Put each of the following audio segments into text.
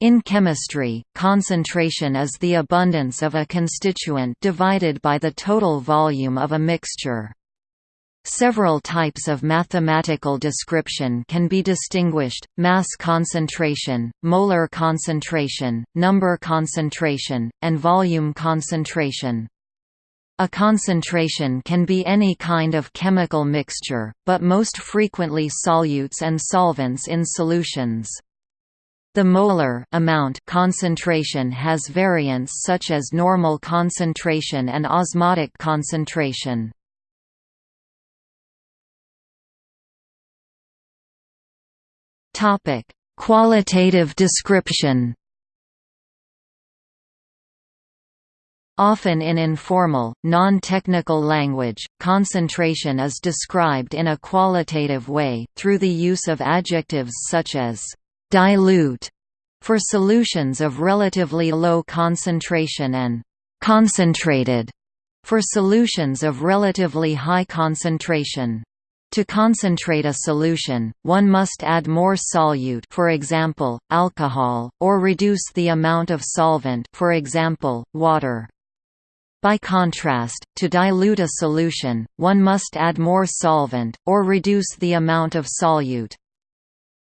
In chemistry, concentration is the abundance of a constituent divided by the total volume of a mixture. Several types of mathematical description can be distinguished, mass concentration, molar concentration, number concentration, and volume concentration. A concentration can be any kind of chemical mixture, but most frequently solutes and solvents in solutions. The molar amount concentration has variants such as normal concentration and osmotic concentration. Topic: Qualitative description. Often in informal, non-technical language, concentration is described in a qualitative way, through the use of adjectives such as dilute for solutions of relatively low concentration and concentrated for solutions of relatively high concentration. To concentrate a solution, one must add more solute for example, alcohol, or reduce the amount of solvent for example, water. By contrast, to dilute a solution, one must add more solvent, or reduce the amount of solute.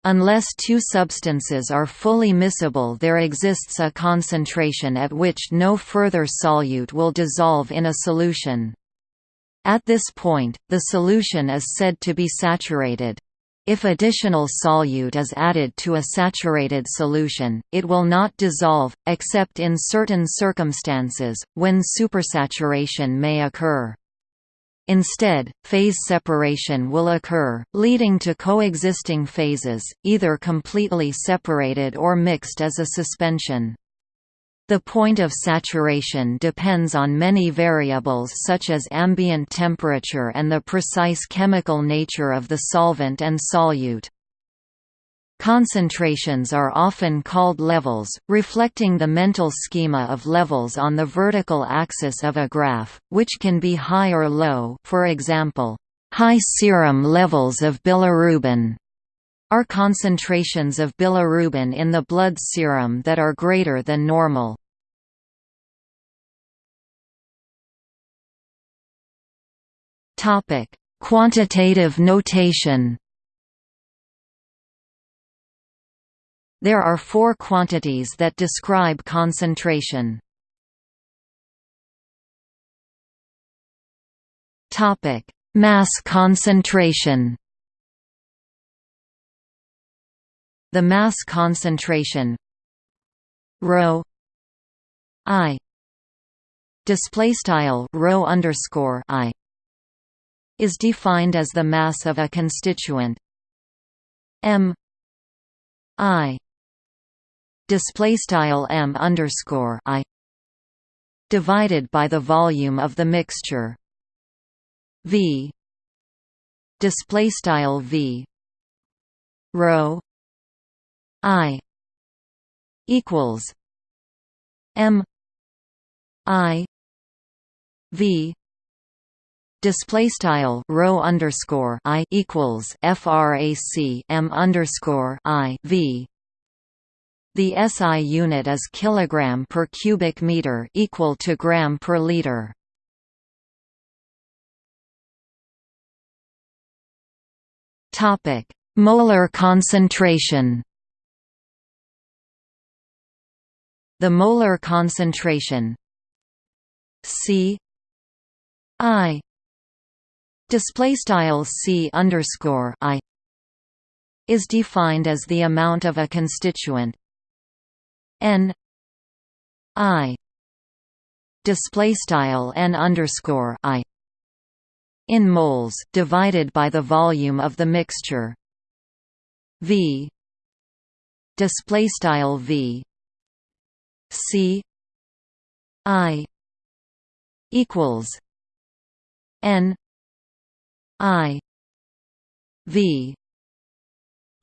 Unless two substances are fully miscible there exists a concentration at which no further solute will dissolve in a solution. At this point, the solution is said to be saturated. If additional solute is added to a saturated solution, it will not dissolve, except in certain circumstances, when supersaturation may occur. Instead, phase separation will occur, leading to coexisting phases, either completely separated or mixed as a suspension. The point of saturation depends on many variables such as ambient temperature and the precise chemical nature of the solvent and solute. Concentrations are often called levels, reflecting the mental schema of levels on the vertical axis of a graph, which can be high or low for example, high serum levels of bilirubin are concentrations of bilirubin in the blood serum that are greater than normal. Quantitative notation There are four quantities that describe concentration. Topic: Mass concentration. The mass concentration rho i display style rho underscore i is defined as the mass of a constituent m i display style m underscore i divided by the volume of the mixture. V display style v rho i equals m i v display style rho underscore i equals frac m underscore i v the SI unit is kilogram per cubic meter equal to gram per liter. Topic: Molar concentration. The molar concentration C I display style C underscore I is defined as the amount of a constituent n i display style n underscore i in moles divided by the volume of the mixture. V display style v c i equals n i v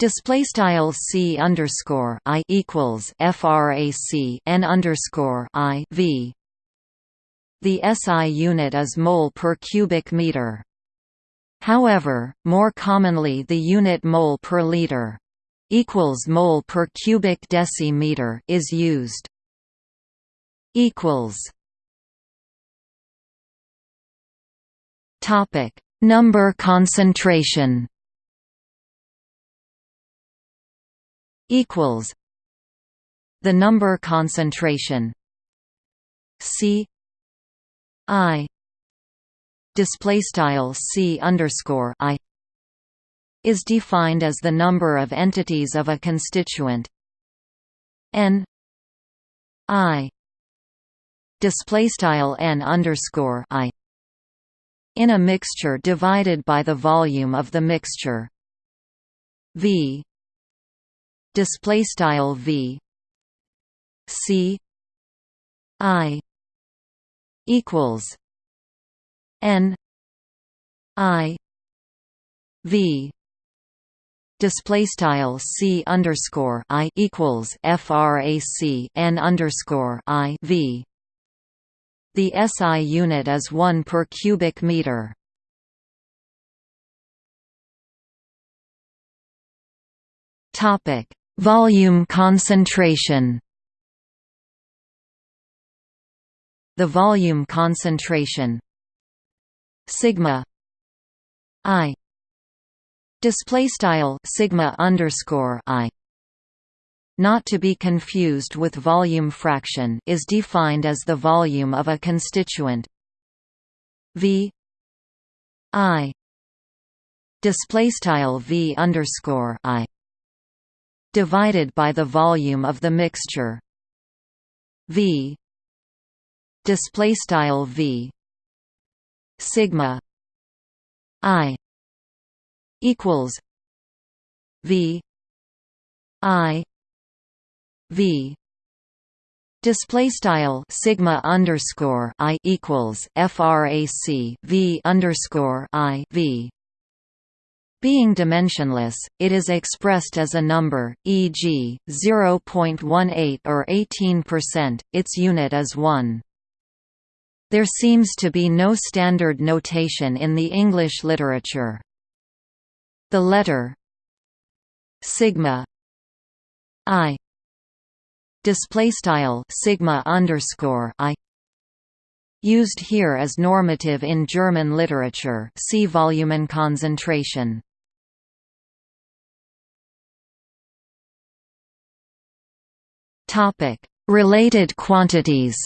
Display style c underscore i equals frac n underscore i v. The SI unit is mole per cubic meter. However, more commonly the unit mole per liter. equals mole per cubic decimeter is used. Equals. Topic: Number concentration. Equals. The number concentration C I display style C underscore I is defined as the number of entities of a constituent N I display style N underscore I in a mixture divided by the volume of the mixture V display style V C I equals N I V display style C underscore I equals frac N underscore I V the SI unit is 1 per cubic meter. Topic: Volume concentration. The volume concentration. Sigma. I. Display style sigma underscore i. Not to be confused with volume fraction is defined as the volume of a constituent. V. I. Display style v underscore i divided by the volume of the mixture. V. Display style v. Sigma. I. Equals v. I. V. Display style sigma underscore i equals frac v underscore i v being dimensionless, it is expressed as a number, e.g., 0.18 or 18%, its unit is 1. There seems to be no standard notation in the English literature. The letter sigma i display style sigma underscore i used here as normative in German literature. See volume concentration. Related quantities.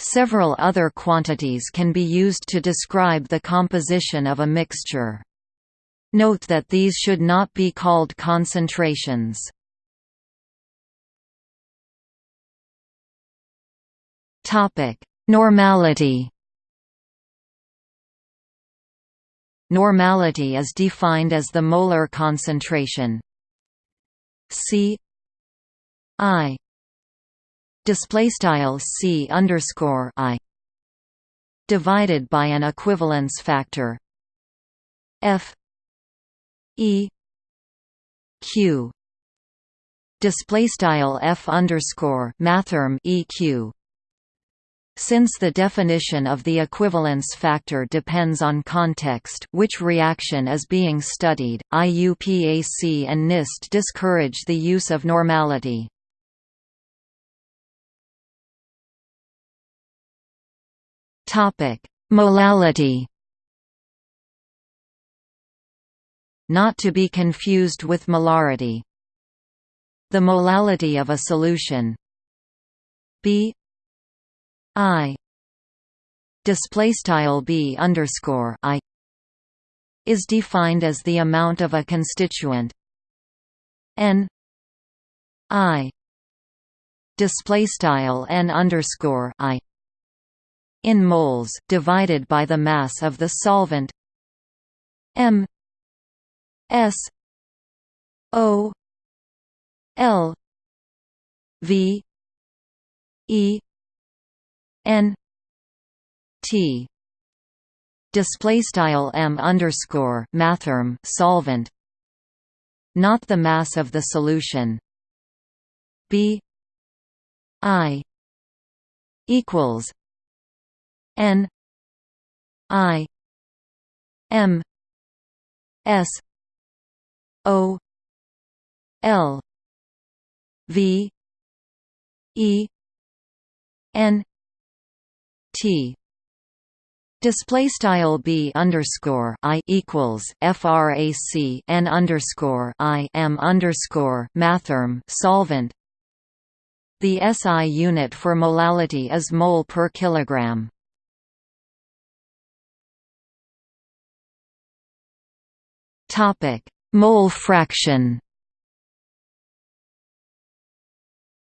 Several other quantities can be used to describe the composition of a mixture. Note that these should not be called concentrations. Normality Normality is defined as the molar concentration C I display style c underscore i divided by an equivalence factor f e q display style f underscore mathrm eq since the definition of the equivalence factor depends on context which reaction is being studied, IUPAC and NIST discourage the use of normality. Molality. Not to be confused with molarity. The molality of a solution B I. Display style B underscore I is defined as the amount of a constituent. N. I. Display style N underscore I in moles divided by the mass of the solvent. M. S. O. L. V. E n t display style m underscore mathrm solvent not the mass of the solution. B i equals N I M S O L V E N T Display style b underscore i equals frac n underscore i m underscore mathrm solvent. The SI unit for molality is mole per kilogram. Topic: Mole fraction.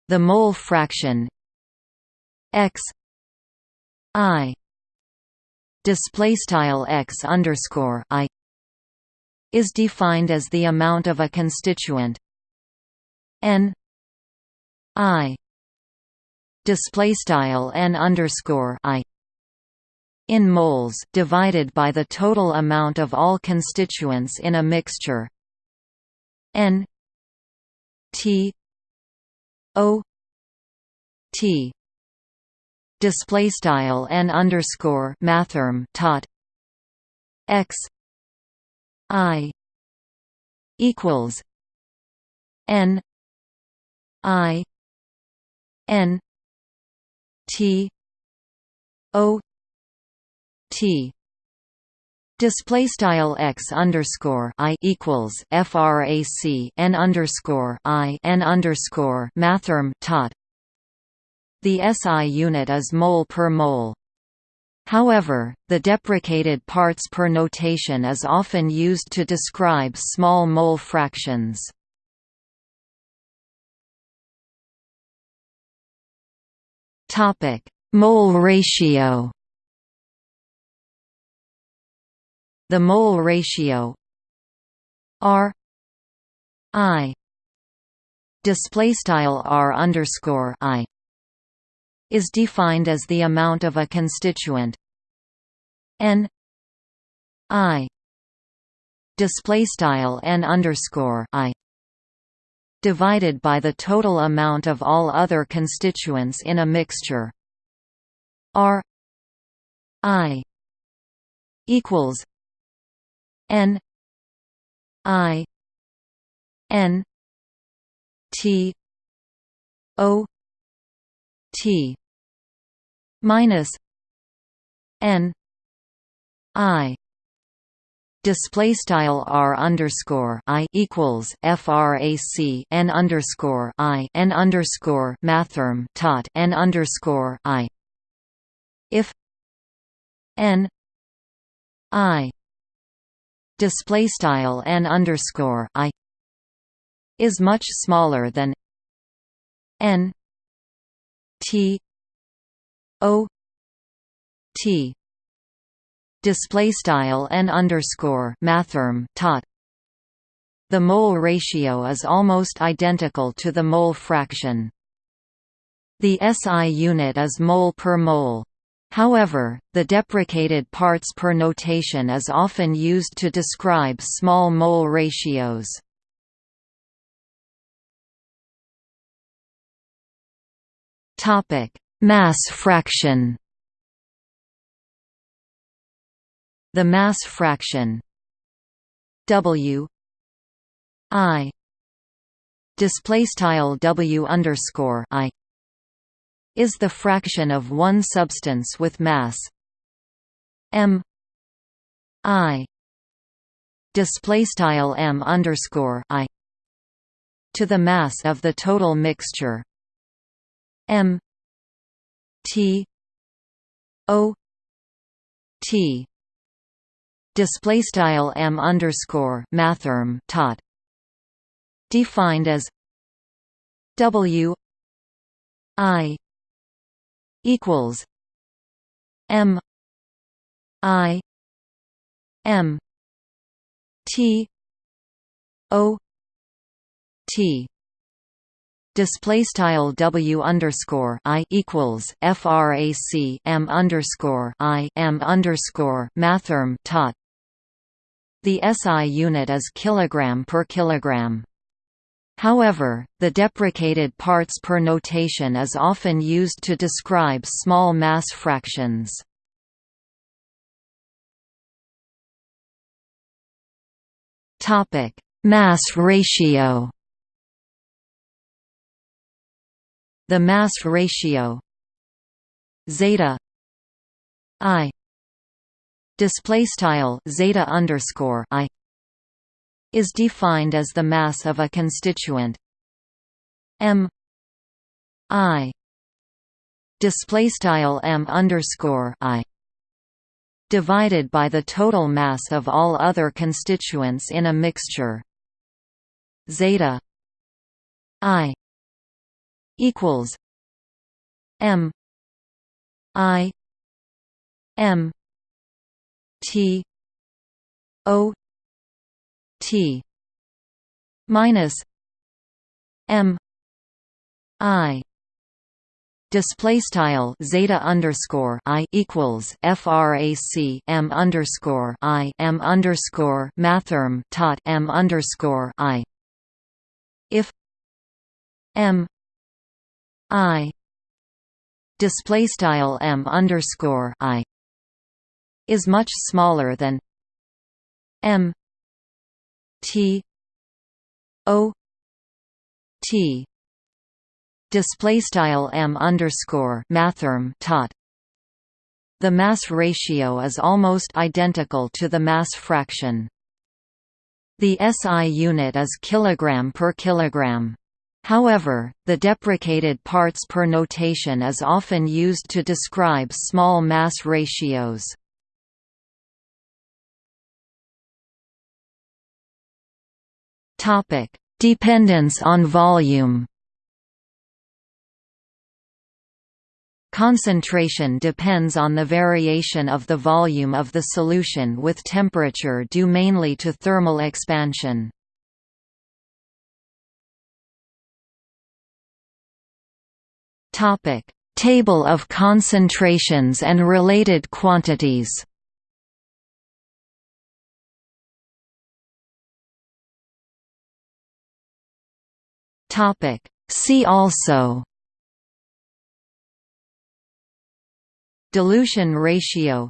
The mole fraction x i display style x underscore i is defined as the amount of a constituent. N i display style n underscore i in moles divided by the total amount of all constituents in a mixture. N t o t display style n underscore mathrm tot x i equals n i n t o t. Display style x underscore i equals frac n underscore i n underscore mathrm tot the SI unit is mole per mole. However, the deprecated parts per notation is often used to describe small mole fractions. Topic: Mole ratio. The mole ratio R I display style R underscore I is defined as the amount of a constituent. N i display style n underscore i divided by the total amount of all other constituents in a mixture. R i equals n i n t o t minus n i. Display style r underscore i equals frac n underscore i n underscore mathrm tot n underscore i. If n i. Display style n underscore i is much smaller than n t O T display style n underscore mathrm tot the mole ratio is almost identical to the mole fraction. The SI unit is mole per mole. However, the deprecated parts per notation is often used to describe small mole ratios. Topic: Mass fraction. The mass fraction W I display style W underscore I is the fraction of one substance with mass M I display style M underscore I to the mass of the total mixture M T. O. T. Display style M underscore mathrm tot. Defined as W I equals M I M T O T display style w underscore i equals frac m underscore i m underscore mathrm tot. The SI unit is kilogram per kilogram. However, the deprecated parts per notation is often used to describe small mass fractions. Topic: Mass ratio The mass ratio. Zeta i display style zeta underscore i is defined as the mass of a constituent. M i display style m underscore i divided by the total mass of all other constituents in a mixture. Zeta i equals m i m t o t minus m i display style zeta underscore i equals frac m underscore i m underscore mathrm tot m underscore i. If m i. Display style m underscore i. Is much smaller than m. T. O. T. Display style m underscore mathrm tot. The mass ratio is almost identical to the mass fraction. The SI unit is kilogram per kilogram However, the deprecated parts per notation is often used to describe small mass ratios. Dependence on volume Concentration depends on the variation of the volume of the solution with temperature due mainly to thermal expansion. Topic: Table of concentrations and related quantities. Topic: See also. Dilution ratio.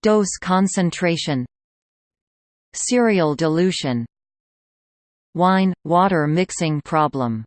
Dose concentration. Serial dilution. Wine – water mixing problem